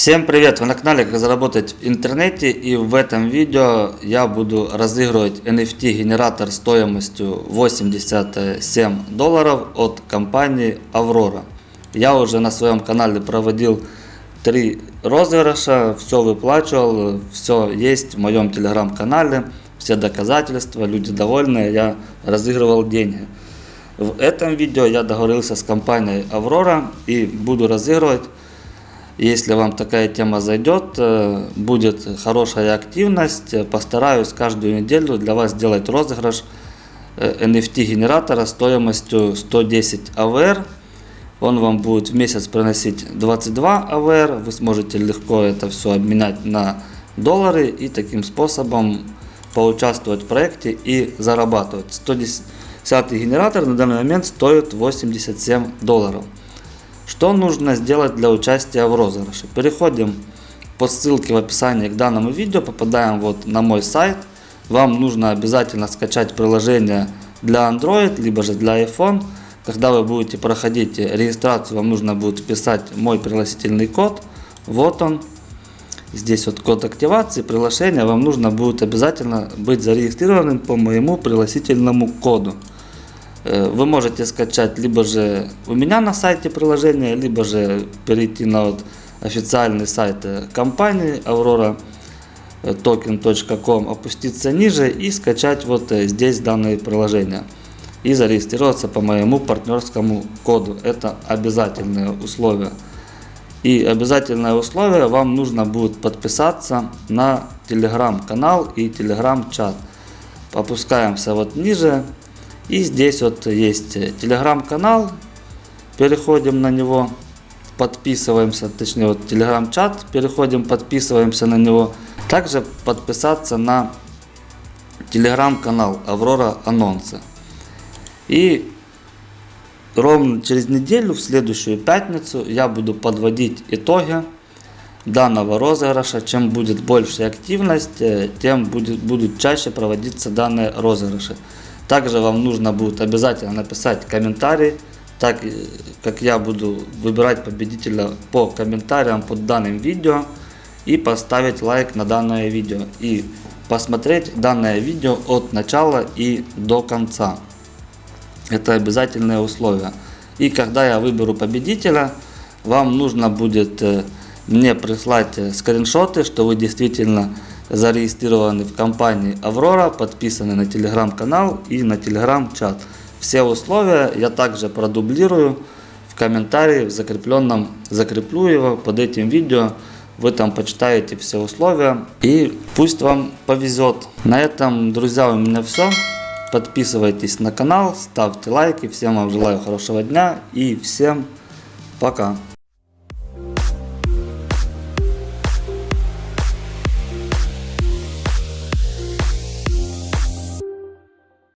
Всем привет! Вы на канале Как заработать в интернете и в этом видео я буду разыгрывать NFT генератор стоимостью 87 долларов от компании Aurora. Я уже на своем канале проводил три розыгрыша, все выплачивал, все есть в моем телеграм-канале, все доказательства, люди довольны, я разыгрывал деньги. В этом видео я договорился с компанией Aurora и буду разыгрывать если вам такая тема зайдет, э, будет хорошая активность. Постараюсь каждую неделю для вас сделать розыгрыш NFT э, стоимостью 110 AVR. Он вам будет в месяц приносить 22 AVR. Вы сможете легко это все обменять на доллары и таким способом поучаствовать в проекте и зарабатывать. 110 генератор на данный момент стоит 87 долларов. Что нужно сделать для участия в розыгрыше? Переходим по ссылке в описании к данному видео, попадаем вот на мой сайт. Вам нужно обязательно скачать приложение для Android, либо же для iPhone. Когда вы будете проходить регистрацию, вам нужно будет вписать мой пригласительный код. Вот он. Здесь вот код активации приглашения. Вам нужно будет обязательно быть зарегистрированным по моему пригласительному коду. Э, вы можете скачать либо же у меня на сайте приложение, либо же перейти на вот официальный сайт э, компании Aurora э, опуститься ниже и скачать вот здесь данное приложение и зарегистрироваться по моему партнерскому коду. Это обязательное условие. И обязательное условие вам нужно будет подписаться на телеграм-канал и телеграм-чат. Опускаемся вот ниже, и здесь вот есть телеграм-канал, переходим на него, подписываемся, точнее вот телеграм-чат, переходим, подписываемся на него. Также подписаться на телеграм-канал Аврора Анонсы. И ровно через неделю, в следующую пятницу, я буду подводить итоги данного розыгрыша. Чем будет больше активность, э, тем будет, будут чаще проводиться данные розыгрыши. Также вам нужно будет обязательно написать комментарий, так как я буду выбирать победителя по комментариям под данным видео и поставить лайк на данное видео и посмотреть данное видео от начала и до конца. Это обязательное условие. И когда я выберу победителя, вам нужно будет э, мне прислать э, скриншоты, что вы действительно зарегистрированы в компании Аврора, подписаны на телеграм-канал и на телеграм-чат. Все условия я также продублирую в комментарии в закрепленном, закреплю его под этим видео. Вы там почитаете все условия и пусть вам повезет. На этом, друзья, у меня все. Подписывайтесь на канал, ставьте лайки. Всем вам желаю хорошего дня и всем пока.